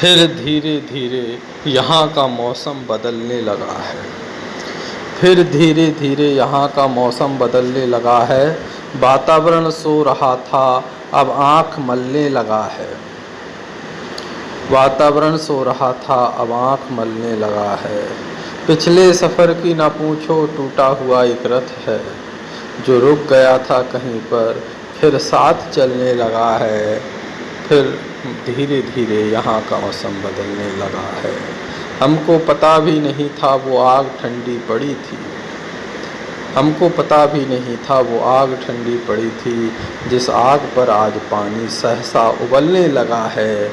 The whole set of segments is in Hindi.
फिर धीरे धीरे यहाँ का मौसम बदलने लगा है। फिर धीरे धीरे यहाँ का मौसम बदलने लगा है। वातावरण सो रहा था, अब आँख मलने लगा है। वातावरण सो रहा था, अब आँख मलने लगा है। पिछले सफ़र की ना पूछो, टूटा हुआ एक रथ है। जो रुक गया था कहीं पर, फिर साथ चलने लगा है। फिर धीरे धीरे यहाँ का मौसम बदलने लगा है। हमको पता भी नहीं था वो आग ठंडी पड़ी थी। हमको पता भी नहीं था वो आग ठंडी पड़ी थी। जिस आग पर आज पानी सहसा उबलने लगा है।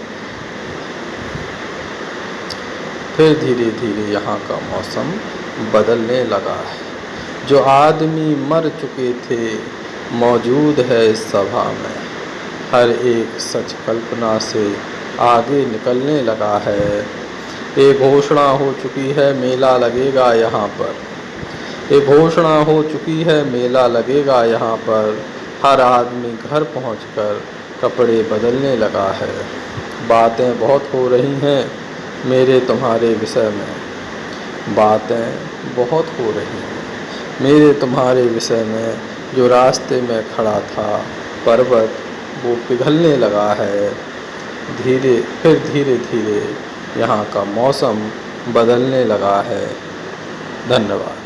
फिर धीरे धीरे यहाँ का मौसम बदलने लगा है। जो आदमी मर चुके थे, मौजूद है इस सभा में। हर एक सच कल्पना से आगे निकलने लगा है। ये घोषणा हो चुकी है, मेला लगेगा यहाँ पर। ये घोषणा हो चुकी है, मेला लगेगा यहाँ पर। हर आदमी घर पहुंचकर कपड़े बदलने लगा है। बातें बहुत हो रही हैं मेरे तुम्हारे विषय में। बातें बहुत हो रही हैं मेरे तुम्हारे विषय में। जो रास्ते में खड़ा था, पर्वत वो पिघलने लगा है। धीरे, फिर धीरे धीरे यहाँ का मौसम बदलने लगा है। धन्यवाद।